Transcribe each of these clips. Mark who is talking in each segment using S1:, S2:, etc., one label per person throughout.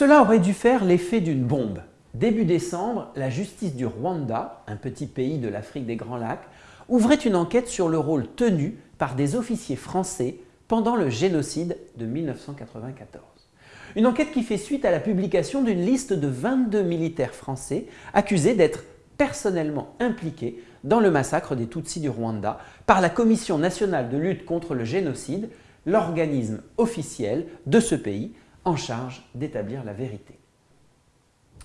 S1: Cela aurait dû faire l'effet d'une bombe. Début décembre, la justice du Rwanda, un petit pays de l'Afrique des Grands Lacs, ouvrait une enquête sur le rôle tenu par des officiers français pendant le génocide de 1994. Une enquête qui fait suite à la publication d'une liste de 22 militaires français accusés d'être personnellement impliqués dans le massacre des Tutsis du Rwanda par la Commission nationale de lutte contre le génocide, l'organisme officiel de ce pays en charge d'établir la vérité.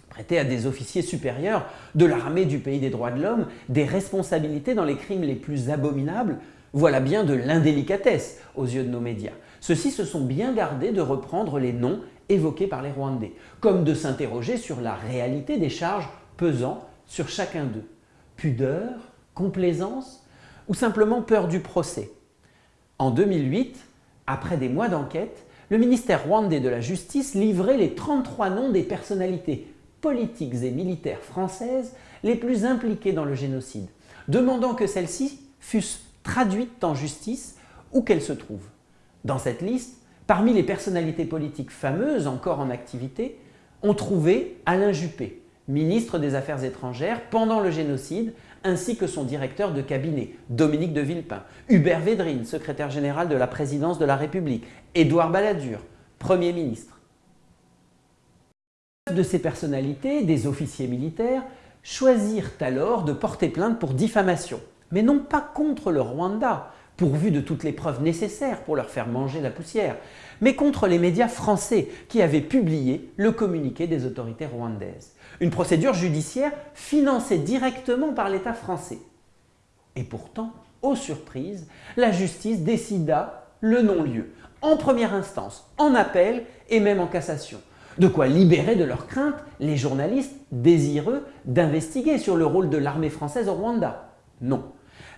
S1: Prêter à des officiers supérieurs de l'armée du pays des droits de l'homme des responsabilités dans les crimes les plus abominables, voilà bien de l'indélicatesse aux yeux de nos médias. Ceux-ci se sont bien gardés de reprendre les noms évoqués par les Rwandais, comme de s'interroger sur la réalité des charges pesant sur chacun d'eux. Pudeur, complaisance ou simplement peur du procès? En 2008, après des mois d'enquête, le ministère rwandais de la Justice livrait les 33 noms des personnalités politiques et militaires françaises les plus impliquées dans le génocide, demandant que celles-ci fussent traduites en justice où qu'elles se trouvent. Dans cette liste, parmi les personnalités politiques fameuses encore en activité, on trouvait Alain Juppé, ministre des Affaires étrangères pendant le génocide, ainsi que son directeur de cabinet, Dominique de Villepin, Hubert Védrine, secrétaire général de la présidence de la République, Édouard Balladur, Premier ministre. De ces personnalités, des officiers militaires, choisirent alors de porter plainte pour diffamation, mais non pas contre le Rwanda, pourvu de toutes les preuves nécessaires pour leur faire manger la poussière, mais contre les médias français qui avaient publié le communiqué des autorités rwandaises. Une procédure judiciaire financée directement par l'État français. Et pourtant, aux surprises, la justice décida le non-lieu, en première instance, en appel et même en cassation. De quoi libérer de leurs craintes les journalistes désireux d'investiguer sur le rôle de l'armée française au Rwanda. Non,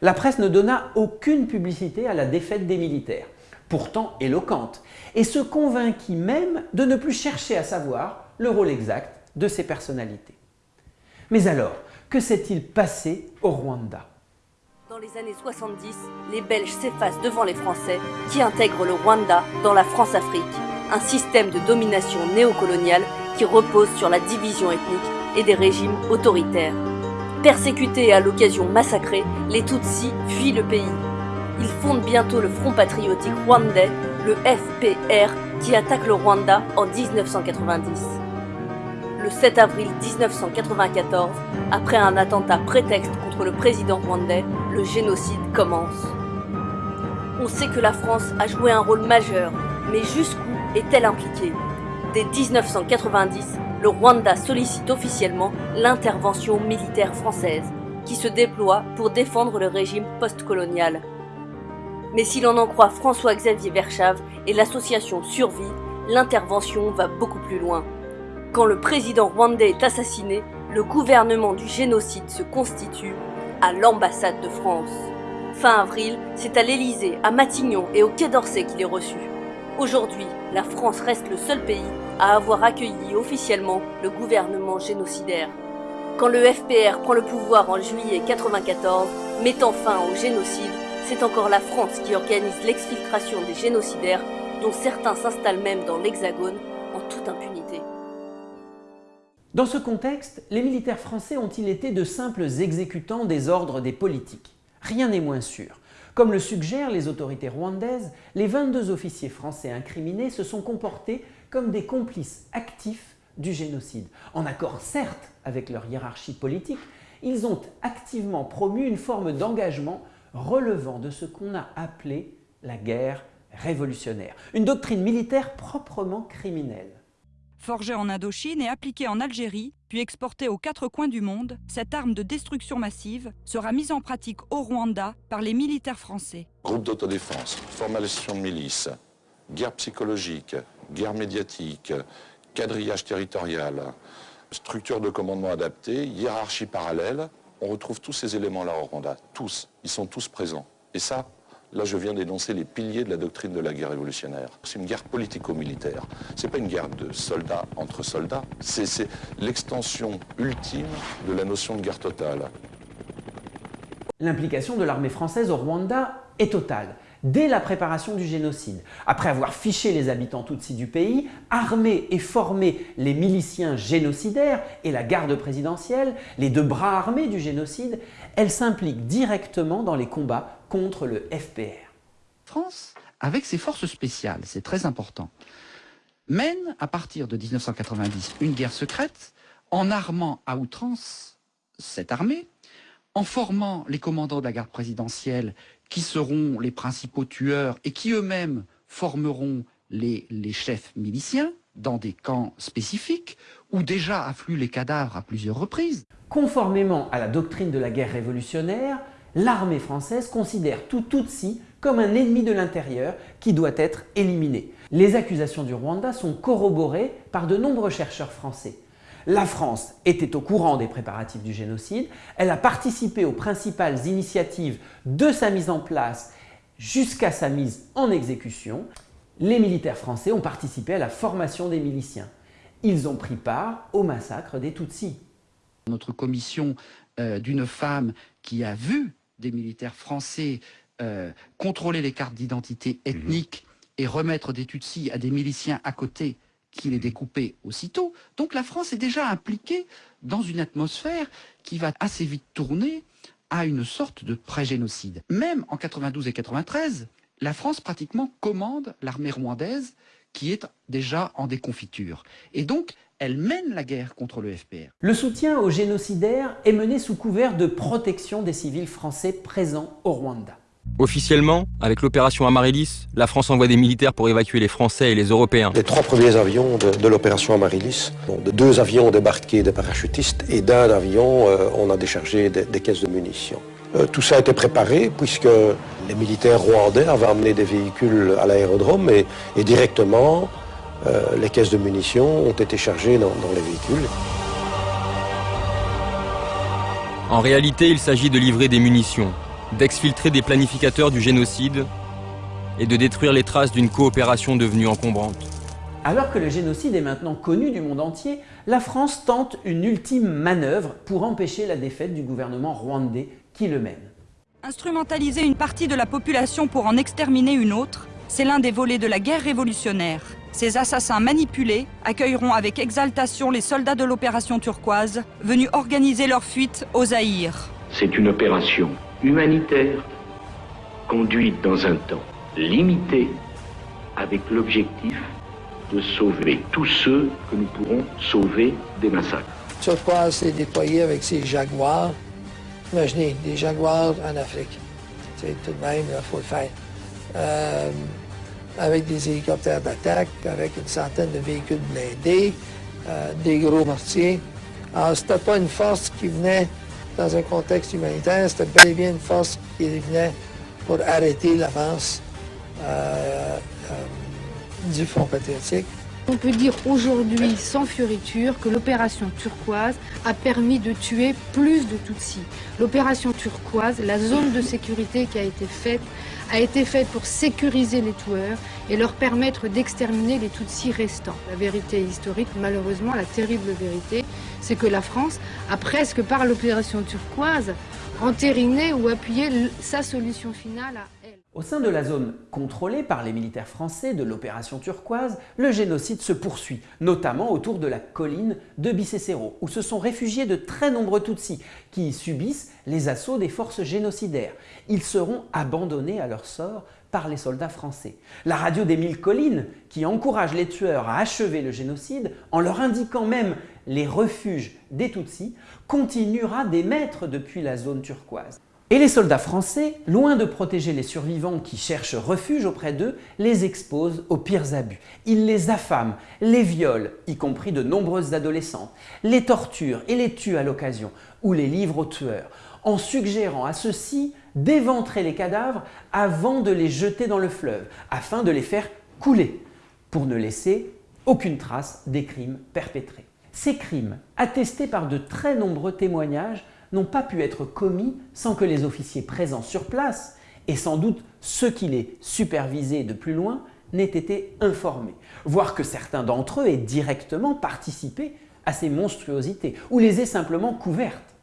S1: la presse ne donna aucune publicité à la défaite des militaires, pourtant éloquente, et se convainquit même de ne plus chercher à savoir le rôle exact de ces personnalités. Mais alors, que s'est-il passé au Rwanda?
S2: Dans les années 70, les Belges s'effacent devant les Français qui intègrent le Rwanda dans la France-Afrique, un système de domination néocoloniale qui repose sur la division ethnique et des régimes autoritaires. Persécutés et à l'occasion massacrés, les Tutsis fuient le pays. Ils fondent bientôt le Front patriotique rwandais, le FPR, qui attaque le Rwanda en 1990. Le 7 avril 1994, après un attentat prétexte contre le président rwandais, le génocide commence. On sait que la France a joué un rôle majeur, mais jusqu'où est-elle impliquée? Dès 1990, le Rwanda sollicite officiellement l'intervention militaire française, qui se déploie pour défendre le régime postcolonial. Mais si l'on en croit François-Xavier Verschave et l'association Survie, l'intervention va beaucoup plus loin. Quand le président rwandais est assassiné, le gouvernement du génocide se constitue à l'ambassade de France. Fin avril, c'est à l'Élysée, à Matignon et au Quai d'Orsay qu'il est reçu. Aujourd'hui, la France reste le seul pays à avoir accueilli officiellement le gouvernement génocidaire. Quand le FPR prend le pouvoir en juillet 1994, mettant fin au génocide, c'est encore la France qui organise l'exfiltration des génocidaires, dont certains s'installent même dans l'Hexagone en toute impunité.
S1: Dans ce contexte, les militaires français ont-ils été de simples exécutants des ordres des politiques? Rien n'est moins sûr. Comme le suggèrent les autorités rwandaises, les 22 officiers français incriminés se sont comportés comme des complices actifs du génocide. En accord certes avec leur hiérarchie politique, ils ont activement promu une forme d'engagement relevant de ce qu'on a appelé la guerre révolutionnaire, une doctrine militaire proprement criminelle.
S3: Forgée en Indochine et appliquée en Algérie, puis exportée aux quatre coins du monde, cette arme de destruction massive sera mise en pratique au Rwanda par les militaires français.
S4: Groupe d'autodéfense, formation de milices, guerre psychologique, guerre médiatique, quadrillage territorial, structure de commandement adaptée, hiérarchie parallèle, on retrouve tous ces éléments-là au Rwanda, tous, ils sont tous présents. Et ça, Là, je viens d'énoncer les piliers de la doctrine de la guerre révolutionnaire. C'est une guerre politico-militaire. C'est pas une guerre de soldats entre soldats. C'est l'extension ultime de la notion de guerre totale.
S1: L'implication de l'armée française au Rwanda est totale. dès la préparation du génocide. Après avoir fiché les habitants Tutsis du pays, armé et formé les miliciens génocidaires et la garde présidentielle, les deux bras armés du génocide, elle s'implique directement dans les combats contre le FPR.
S5: France, avec ses forces spéciales, c'est très important, mène à partir de 1990 une guerre secrète en armant à outrance cette armée, en formant les commandants de la garde présidentielle qui seront les principaux tueurs et qui eux-mêmes formeront les, les, chefs miliciens dans des camps spécifiques où déjà affluent les cadavres à plusieurs reprises.
S1: Conformément à la doctrine de la guerre révolutionnaire, l'armée française considère tout Tutsi comme un ennemi de l'intérieur qui doit être éliminé. Les accusations du Rwanda sont corroborées par de nombreux chercheurs français. La France était au courant des préparatifs du génocide, elle a participé aux principales initiatives de sa mise en place jusqu'à sa mise en exécution. Les militaires français ont participé à la formation des miliciens. Ils ont pris part au massacre des Tutsis.
S5: Notre commission euh, d'une femme qui a vu des militaires français euh, contrôler les cartes d'identité ethnique et remettre des Tutsis à des miliciens à côté qui les découper aussitôt. Donc la France est déjà impliquée dans une atmosphère qui va assez vite tourner à une sorte de pré-génocide. Même en 92 et 93, la France pratiquement commande l'armée rwandaise qui est déjà en déconfiture. Et donc, elle mène la guerre contre le FPR.
S1: Le soutien aux génocidaires est mené sous couvert de protection des civils français présents au Rwanda.
S6: Officiellement, avec l'opération Amaryllis, la France envoie des militaires pour évacuer les Français et les Européens.
S7: Les trois premiers avions de, l'opération Amaryllis, de deux avions débarqués des parachutistes et d'un avion, euh, on a déchargé des, caisses de munitions. Euh, tout ça a été préparé puisque les militaires rwandais avaient amené des véhicules à l'aérodrome et, directement euh, les caisses de munitions ont été chargées dans les véhicules.
S6: En réalité, il s'agit de livrer des munitions, d'exfiltrer des planificateurs du génocide et de détruire les traces d'une coopération devenue encombrante.
S1: Alors que le génocide est maintenant connu du monde entier, la France tente une ultime manœuvre pour empêcher la défaite du gouvernement rwandais qui le mène.
S3: Instrumentaliser une partie de la population pour en exterminer une autre, c'est l'un des volets de la guerre révolutionnaire. Ces assassins manipulés accueilleront avec exaltation les soldats de l'opération turquoise venus organiser leur fuite aux Zaïre.
S8: C'est une opération humanitaire conduite dans un temps limité avec l'objectif de sauver tous ceux que nous pourrons sauver des massacres.
S9: Turquoise s'est déployé avec ses jaguars. Imaginez, des jaguars en Afrique. C'est tout de même, il faut le faire. Euh, avec des hélicoptères d'attaque, avec une centaine de véhicules blindés, euh, des gros mortiers. Alors, c'était pas une force qui venait dans un contexte humanitaire, c'était bel et bien une force qui venait pour arrêter l'avance euh, euh, du Front patriotique.
S10: On peut dire aujourd'hui sans fioriture que l'opération turquoise a permis de tuer plus de Tutsis. L'opération turquoise, la zone de sécurité qui a été faite, a été faite pour sécuriser les tueurs et leur permettre d'exterminer les Tutsis restants. La vérité historique, malheureusement, la terrible vérité, c'est que la France a presque, par l'opération turquoise, entériné ou appuyé sa solution finale à.
S1: Au sein de la zone contrôlée par les militaires français de l'opération turquoise, le génocide se poursuit, notamment autour de la colline de Bicécéro, où se sont réfugiés de très nombreux Tutsis qui subissent les assauts des forces génocidaires. Ils seront abandonnés à leur sort par les soldats français. La radio des mille collines, qui encourage les tueurs à achever le génocide en leur indiquant même les refuges des Tutsis, continuera d'émettre depuis la zone turquoise. Et les soldats français, loin de protéger les survivants qui cherchent refuge auprès d'eux, les exposent aux pires abus. Ils les affament, les violent, y compris de nombreuses adolescentes, les torturent et les tuent à l'occasion, ou les livrent aux tueurs, en suggérant à ceux-ci d'éventrer les cadavres avant de les jeter dans le fleuve, afin de les faire couler, pour ne laisser aucune trace des crimes perpétrés. Ces crimes, attestés par de très nombreux témoignages, n'ont pas pu être commis sans que les officiers présents sur place, et sans doute ceux qui les supervisaient de plus loin, n'aient été informés, voire que certains d'entre eux aient directement participé à ces monstruosités, ou les aient simplement couvertes.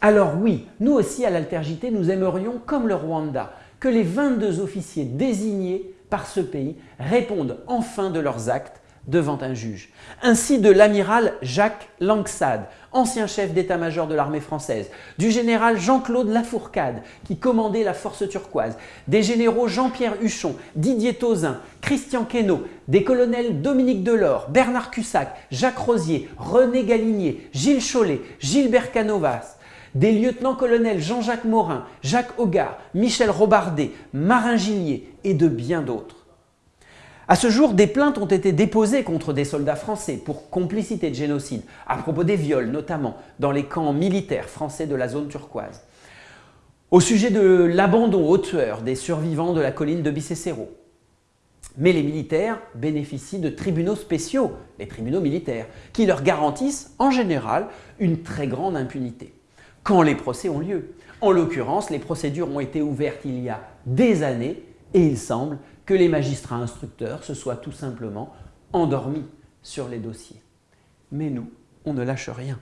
S1: Alors oui, nous aussi à l'Altergité, nous aimerions, comme le Rwanda, que les 22 officiers désignés par ce pays répondent enfin de leurs actes devant un juge. Ainsi de l'amiral Jacques Langsade, ancien chef d'état-major de l'armée française, du général Jean-Claude Lafourcade, qui commandait la force turquoise, des généraux Jean-Pierre Huchon, Didier Tauzin, Christian Queneau, des colonels Dominique Delors, Bernard Cussac, Jacques Rosier, René Galinier, Gilles Chollet, Gilbert Canovas, des lieutenants-colonels Jean-Jacques Morin, Jacques Hogard, Michel Robardet, Marin Gillier et de bien d'autres. À ce jour, des plaintes ont été déposées contre des soldats français pour complicité de génocide, à propos des viols notamment, dans les camps militaires français de la zone turquoise. Au sujet de l'abandon aux tueurs des survivants de la colline de Bicécéro. Mais les militaires bénéficient de tribunaux spéciaux, les tribunaux militaires, qui leur garantissent en général une très grande impunité quand les procès ont lieu. En l'occurrence, les procédures ont été ouvertes il y a des années et il semble que les magistrats instructeurs se soient tout simplement endormis sur les dossiers. Mais nous, on ne lâche rien.